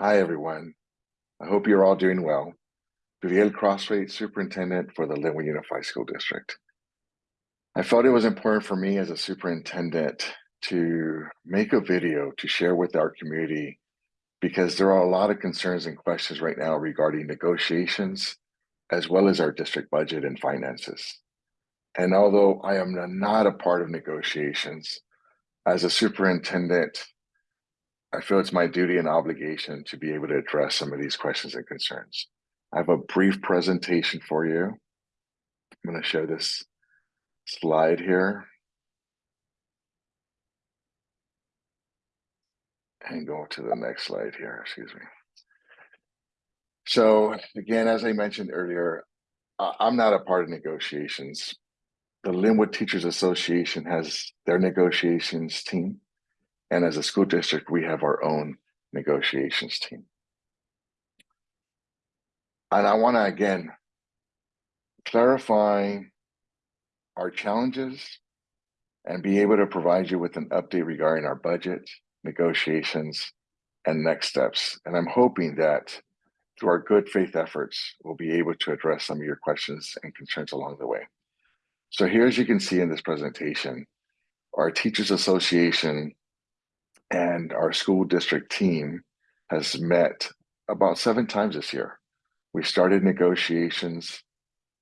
Hi, everyone. I hope you're all doing well. Gudiel Crosthwaite, Superintendent for the Lynwood Unified School District. I felt it was important for me as a superintendent to make a video to share with our community because there are a lot of concerns and questions right now regarding negotiations as well as our district budget and finances. And although I am not a part of negotiations, as a superintendent, I feel it's my duty and obligation to be able to address some of these questions and concerns. I have a brief presentation for you. I'm going to show this slide here. And go to the next slide here, excuse me. So again, as I mentioned earlier, I'm not a part of negotiations. The Lynwood Teachers Association has their negotiations team. And as a school district, we have our own negotiations team. And I want to again clarify our challenges and be able to provide you with an update regarding our budget, negotiations, and next steps. And I'm hoping that through our good faith efforts, we'll be able to address some of your questions and concerns along the way. So here, as you can see in this presentation, our Teachers Association and our school district team has met about seven times this year. We started negotiations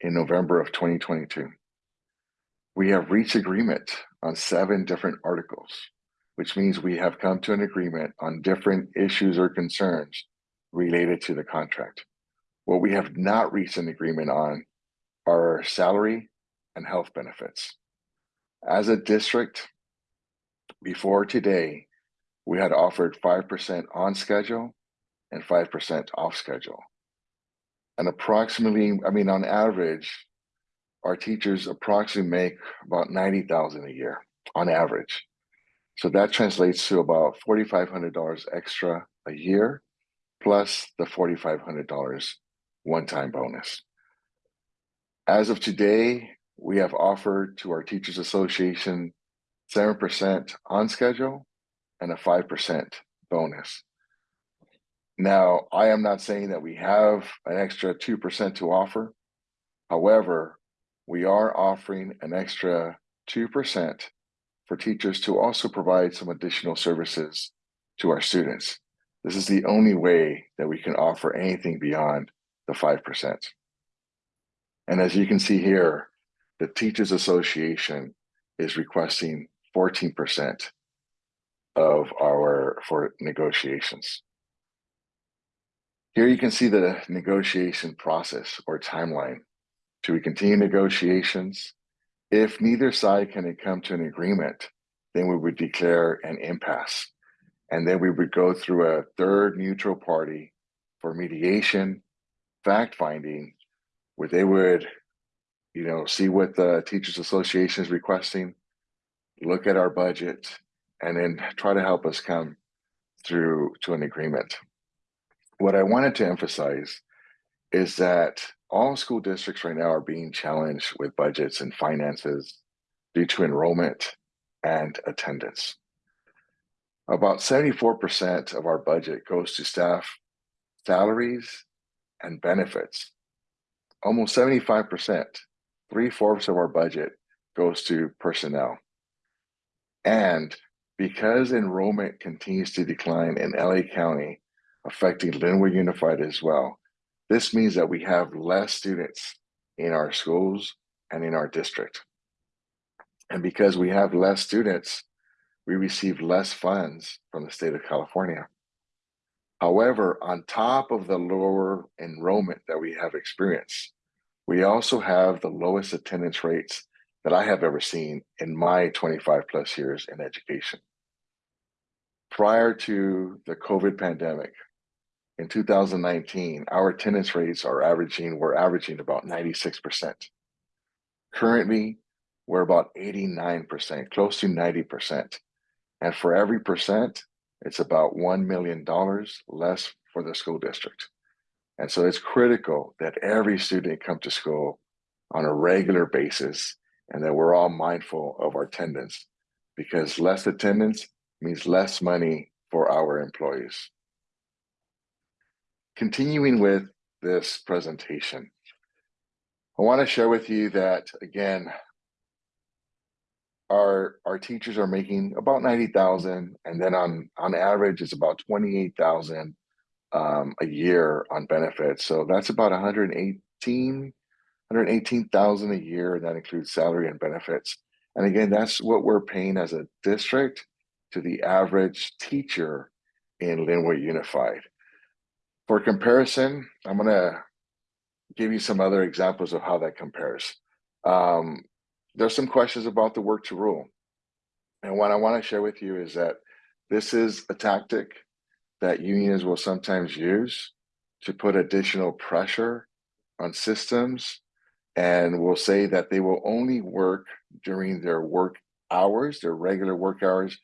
in November of 2022. We have reached agreement on seven different articles, which means we have come to an agreement on different issues or concerns related to the contract. What we have not reached an agreement on are salary and health benefits. As a district, before today, we had offered 5% on schedule and 5% off schedule. And approximately, I mean, on average, our teachers approximately make about 90,000 a year on average. So that translates to about $4,500 extra a year, plus the $4,500 one-time bonus. As of today, we have offered to our Teachers Association 7% on schedule and a 5% bonus. Now, I am not saying that we have an extra 2% to offer. However, we are offering an extra 2% for teachers to also provide some additional services to our students. This is the only way that we can offer anything beyond the 5%. And as you can see here, the Teachers Association is requesting 14% of our for negotiations. Here you can see the negotiation process or timeline. Do we continue negotiations? If neither side can come to an agreement, then we would declare an impasse. And then we would go through a third neutral party for mediation, fact finding, where they would, you know, see what the Teachers Association is requesting, look at our budget, and then try to help us come through to an agreement. What I wanted to emphasize is that all school districts right now are being challenged with budgets and finances due to enrollment and attendance. About 74% of our budget goes to staff salaries and benefits. Almost 75%, three-fourths of our budget goes to personnel. And because enrollment continues to decline in LA County, affecting Lynwood Unified as well, this means that we have less students in our schools and in our district. And because we have less students, we receive less funds from the state of California. However, on top of the lower enrollment that we have experienced, we also have the lowest attendance rates that I have ever seen in my 25 plus years in education. Prior to the COVID pandemic, in 2019, our attendance rates are averaging, we're averaging about 96%. Currently, we're about 89%, close to 90%. And for every percent, it's about $1 million less for the school district. And so it's critical that every student come to school on a regular basis and that we're all mindful of our attendance because less attendance means less money for our employees. continuing with this presentation, I want to share with you that again, our our teachers are making about 90,000 and then on on average it's about 28,000 um, a year on benefits. So that's about 118 118,000 a year and that includes salary and benefits. And again, that's what we're paying as a district to the average teacher in Lynwood Unified. For comparison, I'm going to give you some other examples of how that compares. Um, there's some questions about the work to rule. And what I want to share with you is that this is a tactic that unions will sometimes use to put additional pressure on systems and will say that they will only work during their work hours, their regular work hours,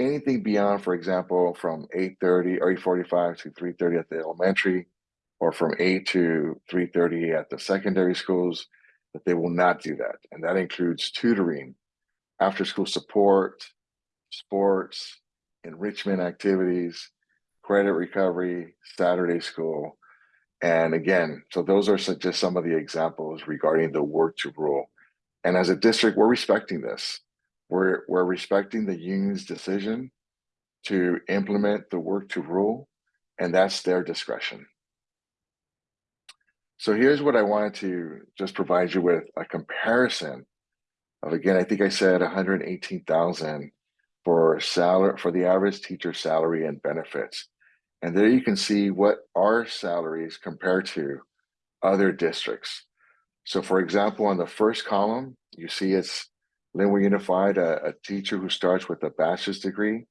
anything beyond, for example, from 8.30 or 8.45 to 3.30 at the elementary, or from 8 to 3.30 at the secondary schools, that they will not do that. And that includes tutoring, after school support, sports, enrichment activities, credit recovery, Saturday school. And again, so those are just some of the examples regarding the work to rule. And as a district, we're respecting this. We're, we're respecting the union's decision to implement the work to rule, and that's their discretion. So here's what I wanted to just provide you with a comparison of, again, I think I said 118,000 for salary for the average teacher salary and benefits. And there you can see what our salaries compare to other districts. So for example, on the first column, you see it's Lynwood Unified, a, a teacher who starts with a bachelor's degree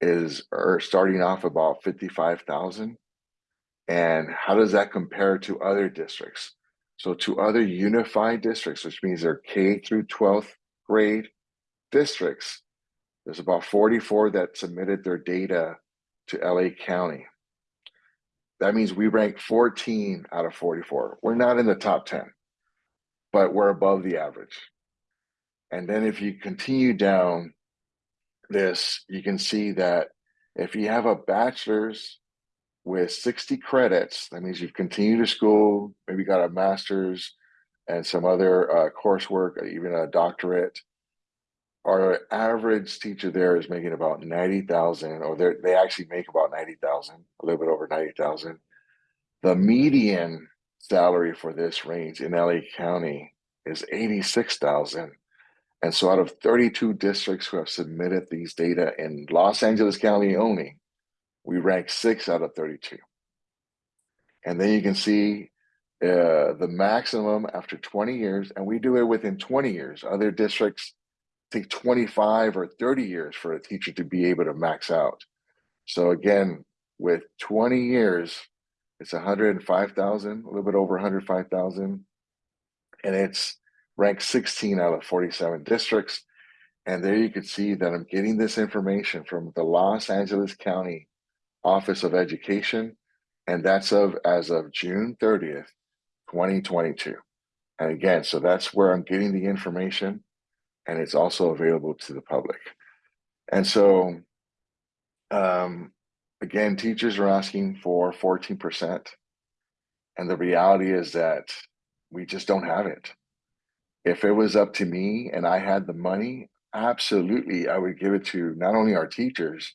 is or starting off about 55,000. And how does that compare to other districts? So to other unified districts, which means they're K through 12th grade districts, there's about 44 that submitted their data to LA County. That means we rank 14 out of 44. We're not in the top 10, but we're above the average. And then if you continue down this, you can see that if you have a bachelor's with 60 credits, that means you've continued to school, maybe got a master's and some other uh, coursework, even a doctorate. Our average teacher there is making about 90,000, or they actually make about 90,000, a little bit over 90,000. The median salary for this range in LA County is 86,000. And so out of 32 districts who have submitted these data in Los Angeles County only, we rank six out of 32. And then you can see uh, the maximum after 20 years, and we do it within 20 years. Other districts take 25 or 30 years for a teacher to be able to max out. So again, with 20 years, it's 105,000, a little bit over 105,000. And it's ranked 16 out of 47 districts. And there you can see that I'm getting this information from the Los Angeles County Office of Education, and that's of as of June 30th, 2022. And again, so that's where I'm getting the information, and it's also available to the public. And so, um, again, teachers are asking for 14%. And the reality is that we just don't have it. If it was up to me and I had the money, absolutely, I would give it to not only our teachers,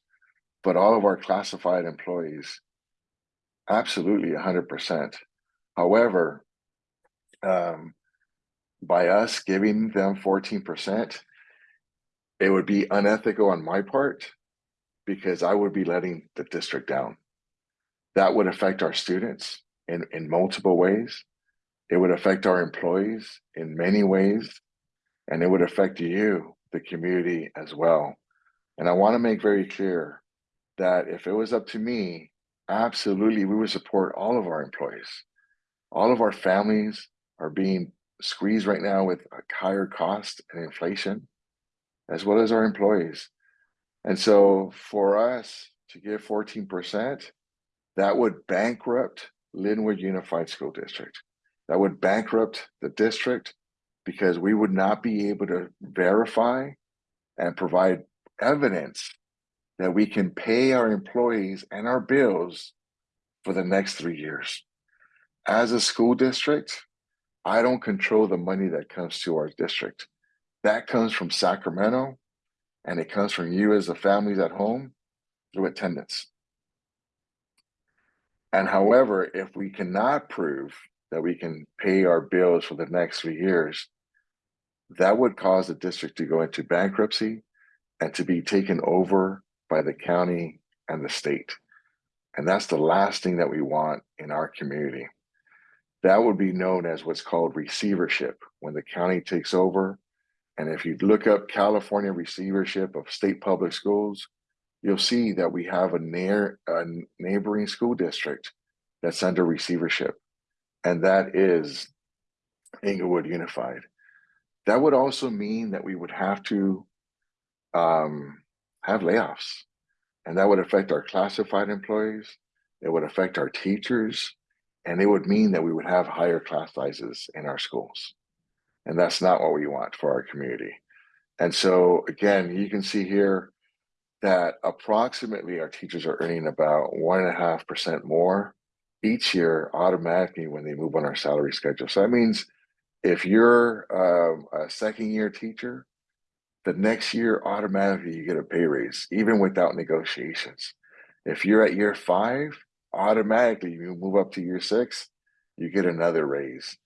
but all of our classified employees, absolutely 100%. However, um, by us giving them 14%, it would be unethical on my part because I would be letting the district down. That would affect our students in, in multiple ways. It would affect our employees in many ways, and it would affect you, the community as well. And I wanna make very clear, that if it was up to me, absolutely we would support all of our employees. All of our families are being squeezed right now with a higher cost and inflation, as well as our employees. And so for us to give 14%, that would bankrupt Lynwood Unified School District. That would bankrupt the district because we would not be able to verify and provide evidence that we can pay our employees and our bills for the next three years. As a school district, I don't control the money that comes to our district. That comes from Sacramento and it comes from you as the families at home through attendance. And however, if we cannot prove that we can pay our bills for the next three years, that would cause the district to go into bankruptcy and to be taken over by the county and the state. And that's the last thing that we want in our community. That would be known as what's called receivership, when the county takes over. And if you look up California receivership of state public schools, you'll see that we have a near a neighboring school district that's under receivership, and that is Inglewood Unified. That would also mean that we would have to um, have layoffs, and that would affect our classified employees. It would affect our teachers, and it would mean that we would have higher class sizes in our schools. And that's not what we want for our community. And so again, you can see here that approximately our teachers are earning about one and a half percent more each year automatically when they move on our salary schedule. So that means if you're um, a second year teacher, the next year automatically you get a pay raise, even without negotiations. If you're at year five, automatically you move up to year six, you get another raise.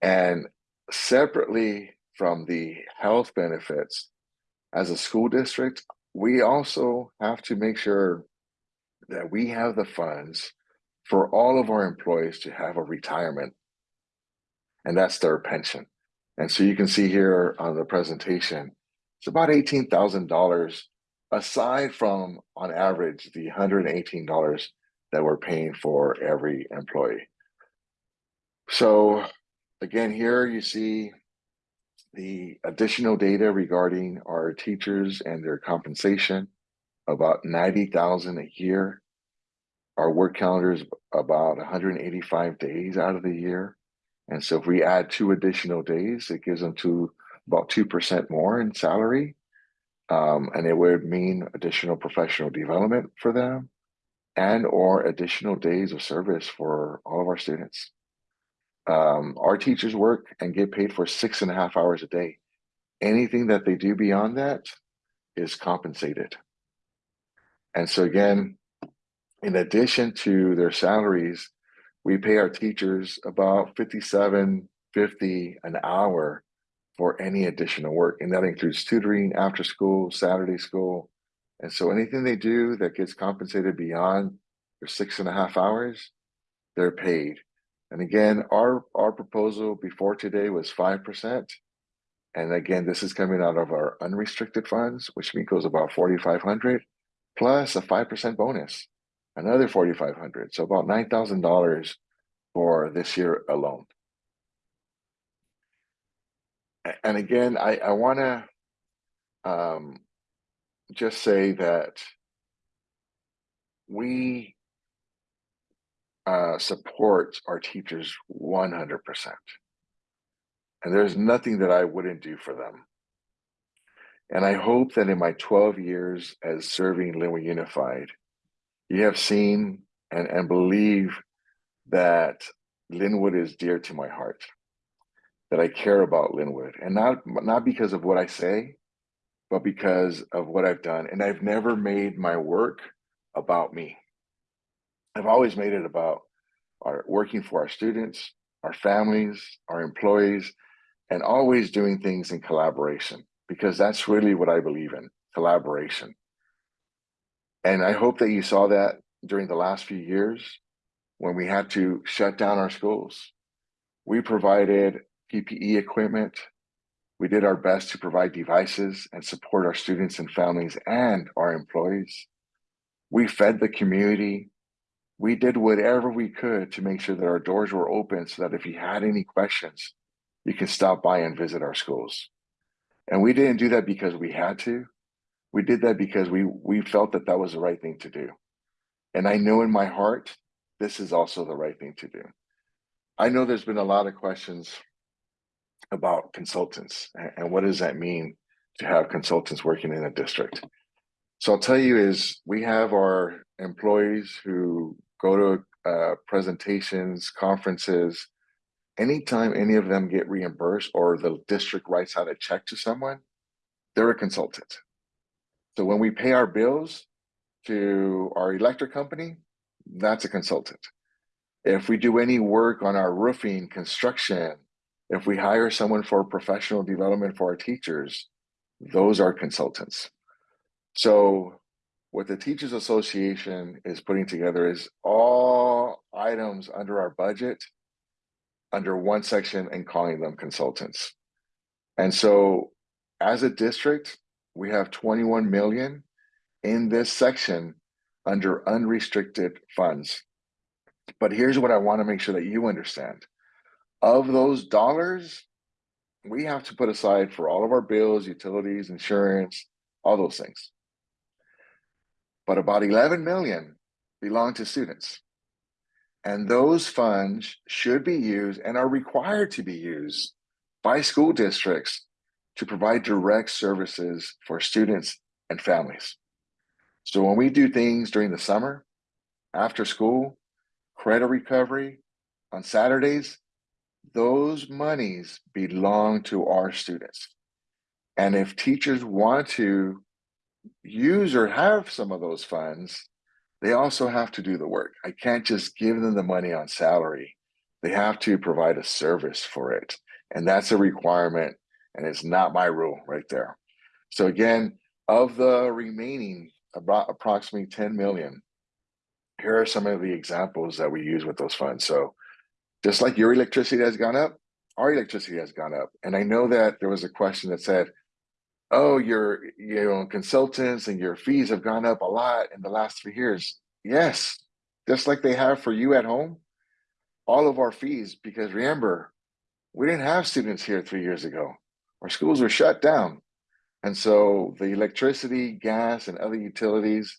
And separately from the health benefits, as a school district, we also have to make sure that we have the funds for all of our employees to have a retirement, and that's their pension. And so you can see here on the presentation, it's about $18,000 aside from, on average, the $118 that we're paying for every employee. So again, here you see the additional data regarding our teachers and their compensation, about 90,000 a year. Our work calendar is about 185 days out of the year. And so if we add two additional days, it gives them to about 2% more in salary. Um, and it would mean additional professional development for them and or additional days of service for all of our students. Um, our teachers work and get paid for six and a half hours a day. Anything that they do beyond that is compensated. And so again, in addition to their salaries, we pay our teachers about 57 50 an hour for any additional work. And that includes tutoring, after school, Saturday school. And so anything they do that gets compensated beyond their six and a half hours, they're paid. And again, our, our proposal before today was 5%. And again, this is coming out of our unrestricted funds, which equals about 4,500 plus a 5% bonus, another 4,500. So about $9,000 for this year alone. And again, I, I want to um, just say that we uh, support our teachers 100%. And there's nothing that I wouldn't do for them. And I hope that in my 12 years as serving Lynwood Unified, you have seen and, and believe that Lynwood is dear to my heart, that I care about Lynwood and not, not because of what I say, but because of what I've done. And I've never made my work about me. I've always made it about our working for our students, our families, our employees, and always doing things in collaboration because that's really what I believe in collaboration. And I hope that you saw that during the last few years when we had to shut down our schools. We provided PPE equipment. We did our best to provide devices and support our students and families and our employees. We fed the community we did whatever we could to make sure that our doors were open so that if you had any questions, you can stop by and visit our schools. And we didn't do that because we had to. We did that because we, we felt that that was the right thing to do. And I know in my heart, this is also the right thing to do. I know there's been a lot of questions about consultants and what does that mean to have consultants working in a district. So I'll tell you is we have our employees who go to uh, presentations, conferences, anytime any of them get reimbursed or the district writes out a check to someone, they're a consultant. So when we pay our bills to our electric company, that's a consultant. If we do any work on our roofing, construction, if we hire someone for professional development for our teachers, those are consultants. So what the Teachers Association is putting together is all items under our budget under one section and calling them consultants. And so as a district, we have 21 million in this section under unrestricted funds. But here's what I want to make sure that you understand. Of those dollars, we have to put aside for all of our bills, utilities, insurance, all those things. But about 11 million belong to students. And those funds should be used and are required to be used by school districts to provide direct services for students and families. So when we do things during the summer, after school, credit recovery, on Saturdays, those monies belong to our students. And if teachers want to use or have some of those funds, they also have to do the work. I can't just give them the money on salary. They have to provide a service for it. And that's a requirement and it's not my rule right there. So again, of the remaining about approximately 10 million, here are some of the examples that we use with those funds. So just like your electricity has gone up, our electricity has gone up. And I know that there was a question that said, oh, your you know consultants and your fees have gone up a lot in the last three years. Yes, just like they have for you at home, all of our fees, because remember, we didn't have students here three years ago. Our schools were shut down. And so the electricity, gas, and other utilities,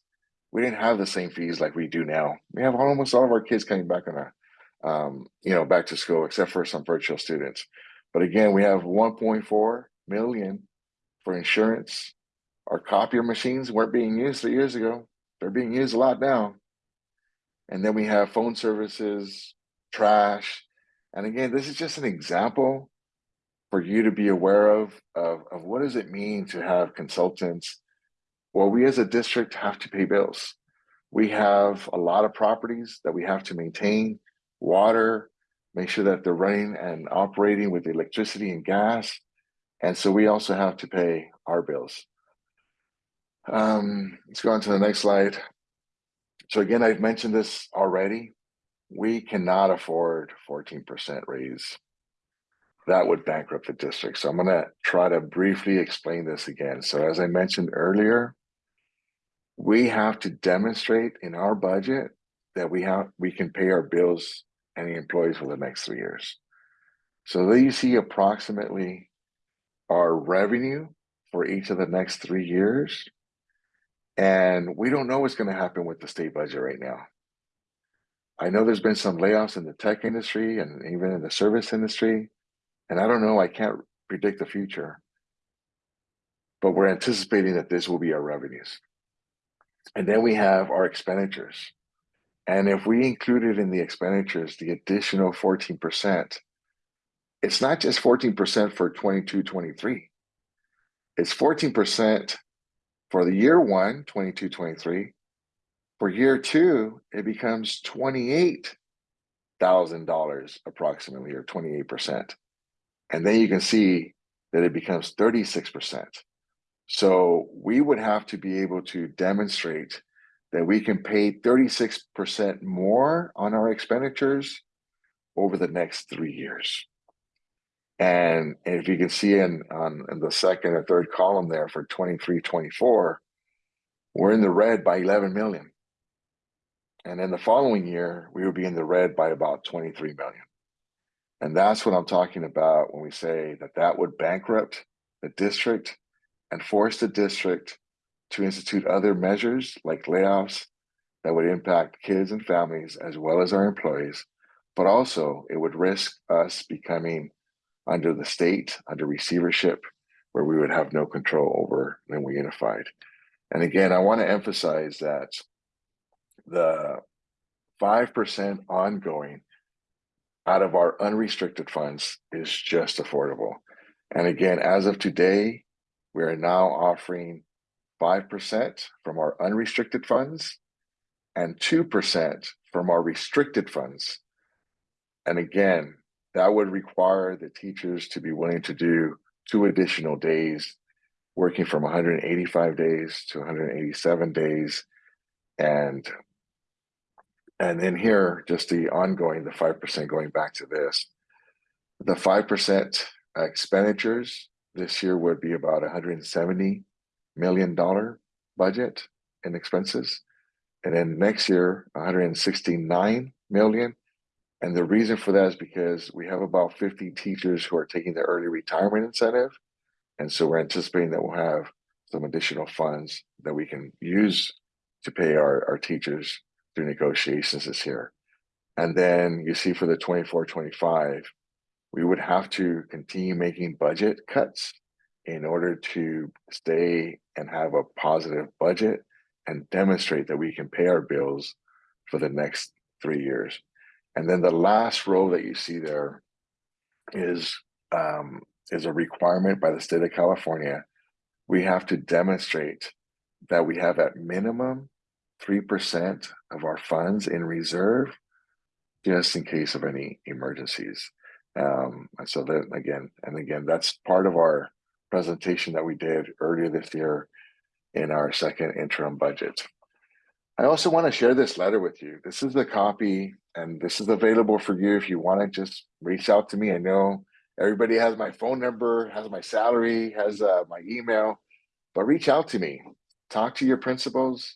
we didn't have the same fees like we do now. We have almost all of our kids coming back on a, um, you know, back to school, except for some virtual students. But again, we have 1.4 million for insurance. Our copier machines weren't being used three years ago. They're being used a lot now. And then we have phone services, trash. And again, this is just an example for you to be aware of, of, of what does it mean to have consultants? Well, we as a district have to pay bills. We have a lot of properties that we have to maintain, water, make sure that they're running and operating with electricity and gas. And so we also have to pay our bills. Um, let's go on to the next slide. So again, I've mentioned this already. We cannot afford 14% raise. That would bankrupt the district. So I'm going to try to briefly explain this again. So as I mentioned earlier, we have to demonstrate in our budget that we have we can pay our bills and the employees for the next three years. So there you see approximately our revenue for each of the next three years. And we don't know what's going to happen with the state budget right now. I know there's been some layoffs in the tech industry and even in the service industry. And I don't know, I can't predict the future. But we're anticipating that this will be our revenues. And then we have our expenditures. And if we included in the expenditures the additional 14%, it's not just 14% for 22, 23. It's 14% for the year one, 22, 23. For year two, it becomes $28,000 approximately, or 28%. And then you can see that it becomes 36%. So we would have to be able to demonstrate that we can pay 36% more on our expenditures over the next three years. And if you can see in on in the second or third column there for 23, 24, we're in the red by 11 million. And then the following year, we would be in the red by about 23 million. And that's what I'm talking about when we say that that would bankrupt the district and force the district to institute other measures like layoffs that would impact kids and families as well as our employees. But also, it would risk us becoming under the state, under receivership, where we would have no control over when we unified. And again, I want to emphasize that the five percent ongoing out of our unrestricted funds is just affordable. And again, as of today, we are now offering five percent from our unrestricted funds and two percent from our restricted funds. And again, that would require the teachers to be willing to do two additional days, working from 185 days to 187 days. And and then here, just the ongoing, the 5% going back to this. The 5% expenditures this year would be about $170 million budget in expenses. And then next year, 169 million. And the reason for that is because we have about 50 teachers who are taking the early retirement incentive. And so we're anticipating that we'll have some additional funds that we can use to pay our, our teachers through negotiations this year. And then you see for the 24 25, we would have to continue making budget cuts in order to stay and have a positive budget and demonstrate that we can pay our bills for the next three years. And then the last row that you see there is um, is a requirement by the state of California. We have to demonstrate that we have at minimum 3% of our funds in reserve just in case of any emergencies. Um, and so that again, and again, that's part of our presentation that we did earlier this year in our second interim budget. I also want to share this letter with you. This is the copy and this is available for you if you want to just reach out to me. I know everybody has my phone number, has my salary, has uh, my email, but reach out to me. Talk to your principals,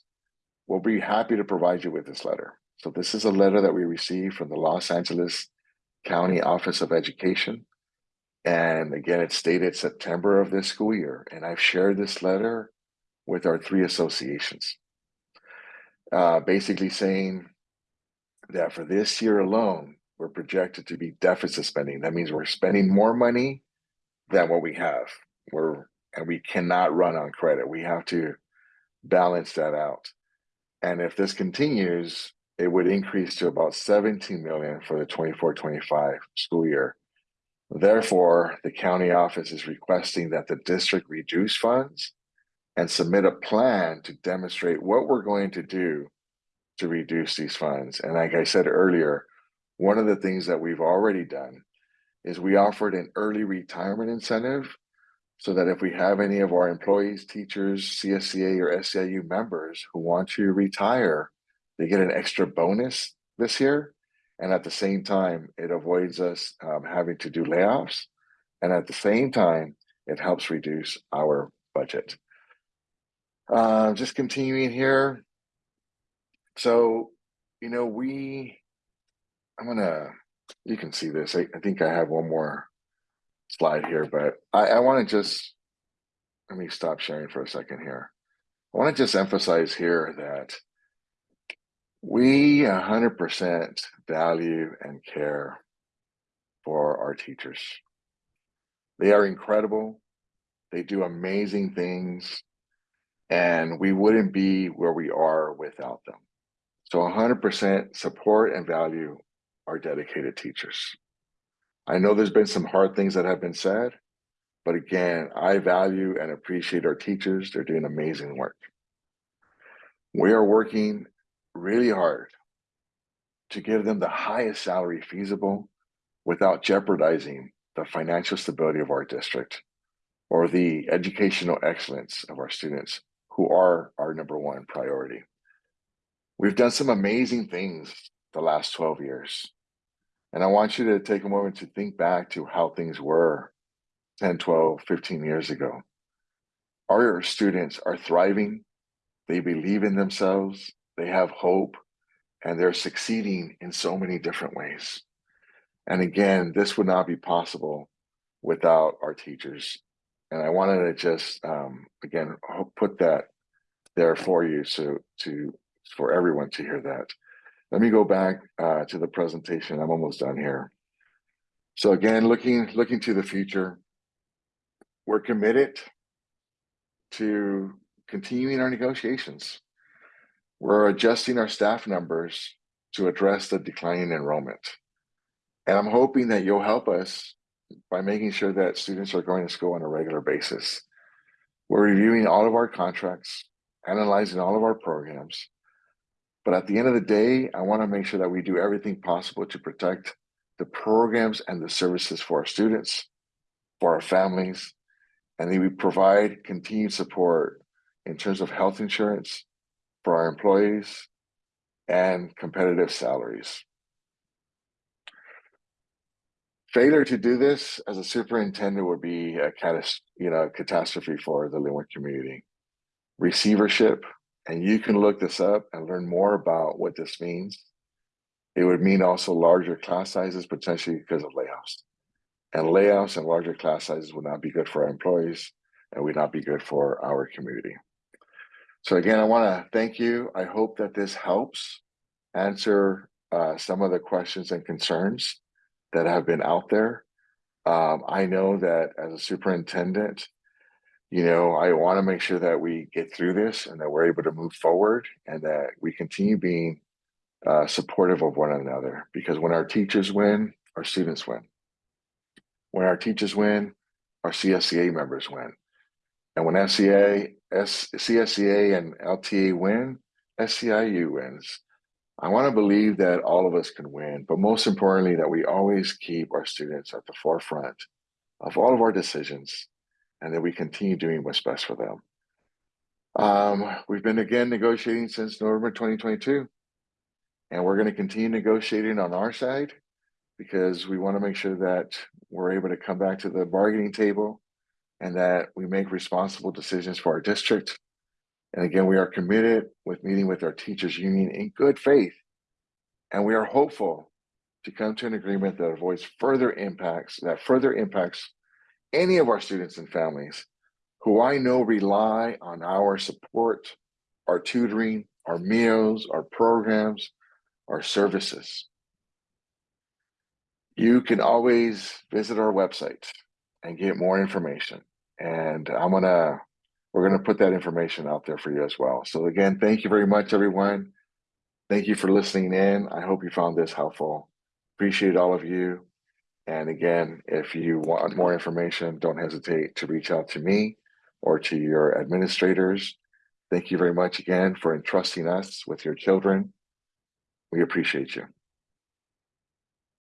We'll be happy to provide you with this letter. So this is a letter that we received from the Los Angeles County Office of Education. And again, it's dated September of this school year. And I've shared this letter with our three associations. Uh, basically saying that for this year alone, we're projected to be deficit spending. That means we're spending more money than what we have. We're and we cannot run on credit. We have to balance that out. And if this continues, it would increase to about 17 million for the 24-25 school year. Therefore, the county office is requesting that the district reduce funds and submit a plan to demonstrate what we're going to do to reduce these funds. And like I said earlier, one of the things that we've already done is we offered an early retirement incentive so that if we have any of our employees, teachers, CSEA or SEIU members who want to retire, they get an extra bonus this year. And at the same time, it avoids us um, having to do layoffs. And at the same time, it helps reduce our budget. Uh, just continuing here. So, you know, we, I'm gonna, you can see this. I, I think I have one more slide here, but I, I want to just let me stop sharing for a second here. I want to just emphasize here that we 100% value and care for our teachers. They are incredible. They do amazing things, and we wouldn't be where we are without them. So 100% support and value our dedicated teachers. I know there's been some hard things that have been said, but again, I value and appreciate our teachers. They're doing amazing work. We are working really hard to give them the highest salary feasible without jeopardizing the financial stability of our district or the educational excellence of our students who are our number one priority. We've done some amazing things the last 12 years. And I want you to take a moment to think back to how things were 10, 12, 15 years ago. Our students are thriving. They believe in themselves. They have hope and they're succeeding in so many different ways. And again, this would not be possible without our teachers. And I wanted to just, um, again, put that there for you so to for everyone to hear that. Let me go back uh, to the presentation. I'm almost done here. So again, looking looking to the future, we're committed to continuing our negotiations. We're adjusting our staff numbers to address the declining enrollment. And I'm hoping that you'll help us by making sure that students are going to school on a regular basis. We're reviewing all of our contracts, analyzing all of our programs. But at the end of the day, I want to make sure that we do everything possible to protect the programs and the services for our students, for our families, and that we provide continued support in terms of health insurance for our employees and competitive salaries. Failure to do this as a superintendent would be a you know, catastrophe for the Lynwood community. Receivership, and you can look this up and learn more about what this means. It would mean also larger class sizes, potentially because of layoffs. And layoffs and larger class sizes would not be good for our employees and would not be good for our community. So again, I want to thank you. I hope that this helps answer uh, some of the questions and concerns that have been out there. Um, I know that as a superintendent, you know, I want to make sure that we get through this and that we're able to move forward and that we continue being uh, supportive of one another. Because when our teachers win, our students win. When our teachers win, our CSEA members win. And when SCA, S, CSEA and LTA win, SEIU wins. I want to believe that all of us can win, but most importantly, that we always keep our students at the forefront of all of our decisions and that we continue doing what's best for them. Um, we've been again negotiating since November 2022, and we're going to continue negotiating on our side because we want to make sure that we're able to come back to the bargaining table and that we make responsible decisions for our district and again, we are committed with meeting with our teachers union in good faith. And we are hopeful to come to an agreement that avoids further impacts, that further impacts any of our students and families who I know rely on our support, our tutoring, our meals, our programs, our services. You can always visit our website and get more information. And I'm gonna we're to put that information out there for you as well. So again, thank you very much, everyone. Thank you for listening in. I hope you found this helpful. Appreciate all of you. And again, if you want more information, don't hesitate to reach out to me or to your administrators. Thank you very much again for entrusting us with your children. We appreciate you.